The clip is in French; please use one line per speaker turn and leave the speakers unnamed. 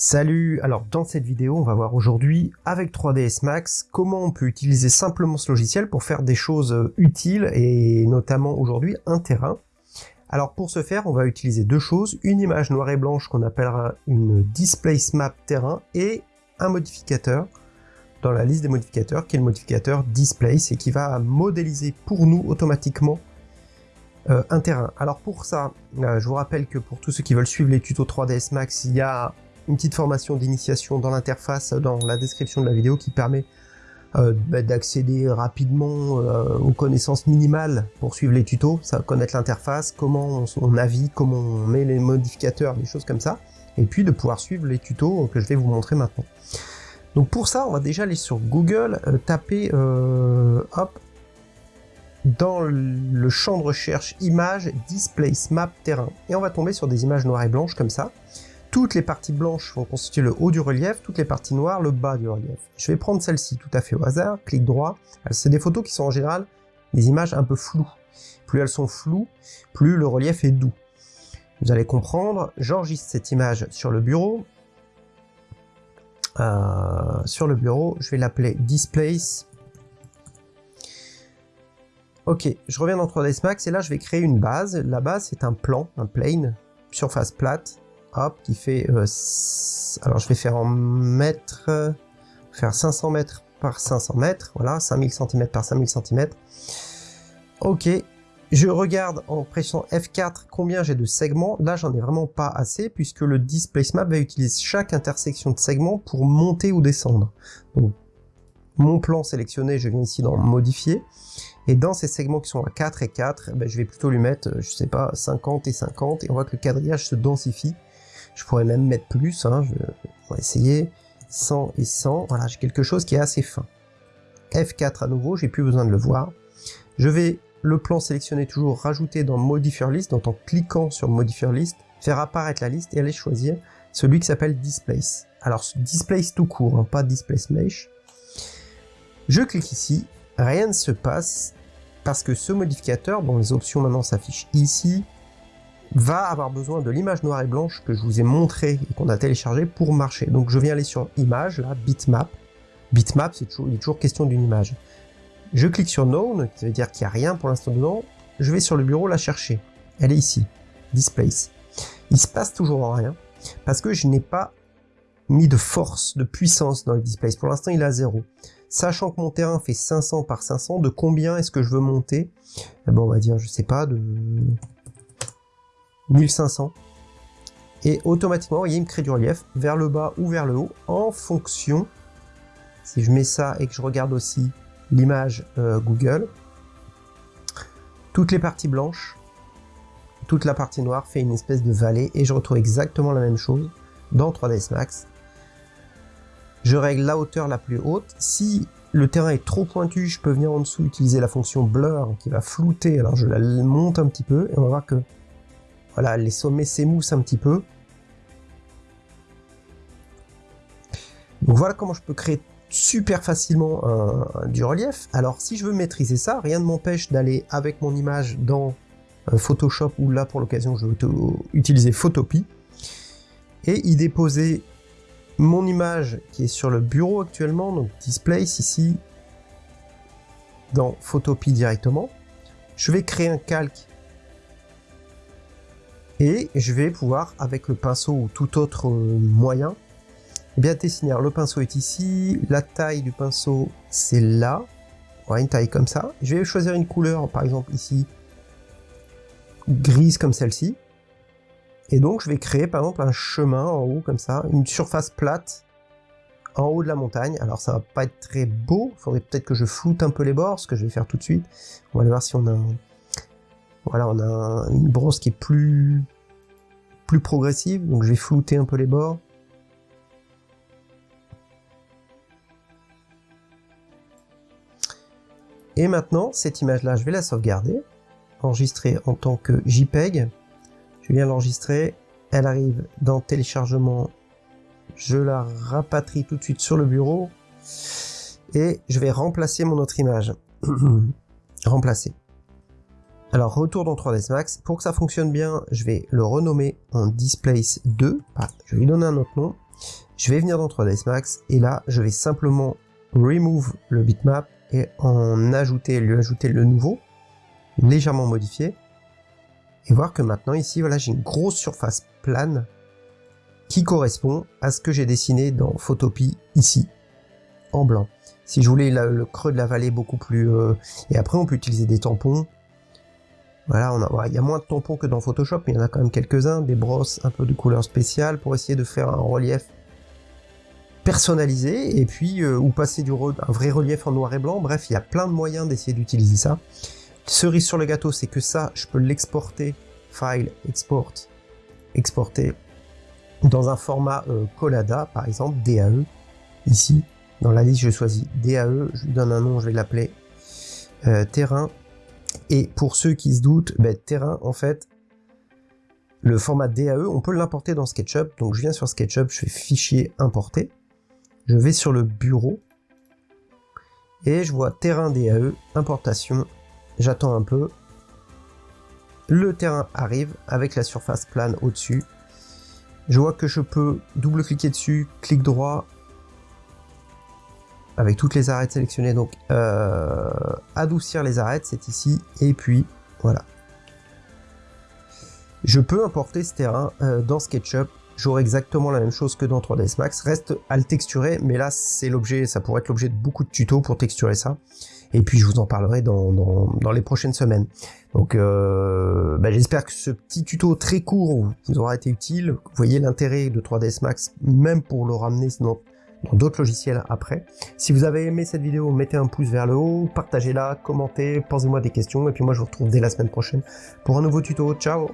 Salut Alors dans cette vidéo, on va voir aujourd'hui, avec 3ds Max, comment on peut utiliser simplement ce logiciel pour faire des choses euh, utiles, et notamment aujourd'hui un terrain. Alors pour ce faire, on va utiliser deux choses, une image noire et blanche qu'on appellera une Displace Map terrain, et un modificateur dans la liste des modificateurs, qui est le modificateur Displace, et qui va modéliser pour nous automatiquement euh, un terrain. Alors pour ça, euh, je vous rappelle que pour tous ceux qui veulent suivre les tutos 3ds Max, il y a une petite formation d'initiation dans l'interface, dans la description de la vidéo, qui permet euh, bah, d'accéder rapidement euh, aux connaissances minimales pour suivre les tutos, ça connaître l'interface, comment on, navigue, comment on met les modificateurs, des choses comme ça, et puis de pouvoir suivre les tutos que je vais vous montrer maintenant. Donc pour ça, on va déjà aller sur Google, euh, taper, hop, dans le champ de recherche images, displace map terrain, et on va tomber sur des images noires et blanches comme ça. Toutes les parties blanches vont constituer le haut du relief, toutes les parties noires le bas du relief. Je vais prendre celle-ci tout à fait au hasard, clic droit. C'est des photos qui sont en général des images un peu floues. Plus elles sont floues, plus le relief est doux. Vous allez comprendre, j'enregistre cette image sur le bureau. Euh, sur le bureau, je vais l'appeler Displace. Ok, je reviens dans 3ds Max et là je vais créer une base. La base c'est un plan, un plane, surface plate hop, qui fait... Euh, alors je vais faire en mètres, faire 500 mètres par 500 mètres, voilà, 5000 cm par 5000 cm. Ok, je regarde en pressant F4 combien j'ai de segments. Là, j'en ai vraiment pas assez puisque le Displace Map va utiliser chaque intersection de segments pour monter ou descendre. Mon plan sélectionné, je viens ici dans Modifier. Et dans ces segments qui sont à 4 et 4, ben, je vais plutôt lui mettre, je sais pas, 50 et 50. Et on voit que le quadrillage se densifie. Je pourrais même mettre plus, hein, je vais essayer 100 et 100. Voilà, j'ai quelque chose qui est assez fin. F4 à nouveau, j'ai plus besoin de le voir. Je vais le plan sélectionner toujours, rajouter dans Modifier List, donc en cliquant sur Modifier List, faire apparaître la liste et aller choisir celui qui s'appelle Displace. Alors Displace tout court, hein, pas Displace Mesh. Je clique ici, rien ne se passe parce que ce modificateur, dont les options maintenant s'affichent ici, va avoir besoin de l'image noire et blanche que je vous ai montré et qu'on a téléchargé pour marcher. Donc je viens aller sur image, là, bitmap. Bitmap, c'est toujours, question d'une image. Je clique sur known, qui veut dire qu'il n'y a rien pour l'instant dedans. Je vais sur le bureau la chercher. Elle est ici, displace. Il se passe toujours rien, parce que je n'ai pas mis de force, de puissance dans le displace. Pour l'instant, il à 0. Sachant que mon terrain fait 500 par 500, de combien est-ce que je veux monter? Eh ben, On va dire, je sais pas, de 1500. Et automatiquement, il me crée du relief vers le bas ou vers le haut en fonction, si je mets ça et que je regarde aussi l'image euh, Google, toutes les parties blanches, toute la partie noire fait une espèce de vallée et je retrouve exactement la même chose dans 3ds Max. Je règle la hauteur la plus haute. Si le terrain est trop pointu, je peux venir en dessous utiliser la fonction blur qui va flouter. Alors je la monte un petit peu et on va voir que voilà, les sommets s'émoussent un petit peu. Donc voilà comment je peux créer super facilement du relief. Alors si je veux maîtriser ça, rien ne m'empêche d'aller avec mon image dans euh, Photoshop ou là pour l'occasion je vais utiliser Photopie et y déposer mon image qui est sur le bureau actuellement, donc Displace ici dans Photopie directement. Je vais créer un calque et je vais pouvoir, avec le pinceau ou tout autre euh, moyen, bien dessiner. le pinceau est ici, la taille du pinceau c'est là, ouais, une taille comme ça. Je vais choisir une couleur, par exemple ici, grise comme celle-ci. Et donc je vais créer par exemple un chemin en haut comme ça, une surface plate en haut de la montagne. Alors ça va pas être très beau, il faudrait peut-être que je floute un peu les bords, ce que je vais faire tout de suite. On va aller voir si on a un, voilà, on a une brosse qui est plus, plus progressive, donc je vais flouter un peu les bords. Et maintenant, cette image-là, je vais la sauvegarder, enregistrer en tant que JPEG. Je viens l'enregistrer, elle arrive dans téléchargement, je la rapatrie tout de suite sur le bureau, et je vais remplacer mon autre image. remplacer. Alors retour dans 3ds Max, pour que ça fonctionne bien, je vais le renommer en Displace 2, je vais lui donner un autre nom, Je vais venir dans 3ds Max et là, je vais simplement remove le bitmap et en ajouter, lui ajouter le nouveau, légèrement modifié. Et voir que maintenant ici, voilà, j'ai une grosse surface plane qui correspond à ce que j'ai dessiné dans Photopie ici, en blanc. Si je voulais le creux de la vallée beaucoup plus... Euh, et après, on peut utiliser des tampons. Voilà, on a, il y a moins de tampons que dans Photoshop, mais il y en a quand même quelques-uns, des brosses, un peu de couleur spéciale pour essayer de faire un relief personnalisé et puis euh, ou passer du vrai relief en noir et blanc. Bref, il y a plein de moyens d'essayer d'utiliser ça. Cerise sur le gâteau, c'est que ça, je peux l'exporter, file, export, exporter dans un format euh, Collada, par exemple, DAE. Ici, dans la liste, je choisis DAE, je lui donne un nom, je vais l'appeler euh, terrain. Et pour ceux qui se doutent, ben, terrain, en fait, le format DAE, on peut l'importer dans SketchUp. Donc je viens sur SketchUp, je fais fichier importer. Je vais sur le bureau et je vois terrain DAE, importation. J'attends un peu. Le terrain arrive avec la surface plane au-dessus. Je vois que je peux double-cliquer dessus, clic droit, avec toutes les arêtes sélectionnées. Donc, euh, adoucir les arêtes, c'est ici. Et puis, voilà. Je peux importer ce terrain euh, dans SketchUp j'aurai exactement la même chose que dans 3ds Max. Reste à le texturer, mais là, c'est l'objet, ça pourrait être l'objet de beaucoup de tutos pour texturer ça. Et puis, je vous en parlerai dans, dans, les prochaines semaines. Donc, euh, bah, j'espère que ce petit tuto très court vous aura été utile. Vous voyez l'intérêt de 3ds Max, même pour le ramener dans d'autres logiciels après. Si vous avez aimé cette vidéo, mettez un pouce vers le haut, partagez-la, commentez, posez-moi des questions, et puis moi je vous retrouve dès la semaine prochaine pour un nouveau tuto. Ciao